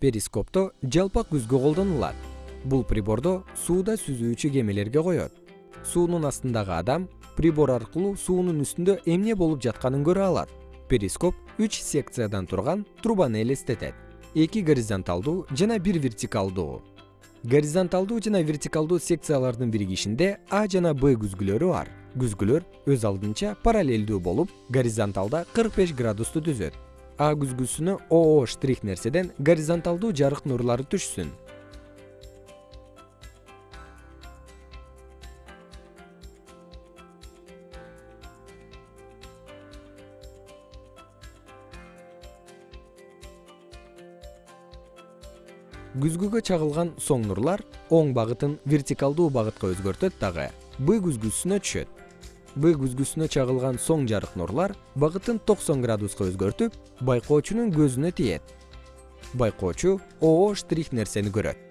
перископто жалпак күзгү колдонулат. Бул прибордо сууда сүзүүчү кемелерге коет. Суунун астындагы адам прибор аркылуу суунун үстүндө эмне болуп жатканын көрө алат. Перископ үч секциядан турган трубаны элестетет. Эки горизонталдуу жана бир вертикалдуу. Горизонталдуу жана вертикалдуу секциялардын биригишинде а жана б күзгүлөрү бар. Күзгүлөр өз алдынча параллелдүү болуп горизонталда кырк беш градусту түзөт а күзгүсүнө оо штрих нерседен горизонталдуу жарык нурлары түшсүн. Күзгүгө чагылган соң нурлар оң багытын вертикалдуу багытка өзгөртөт дагы. Б күзгүсүнө түшөт б күзгүсүнө чагылган соң жарык нурлар багытын токсон градуска өзгөртүп байкоочунун көзүнө тиет. Байкоочу оо штрих нерсени көрөт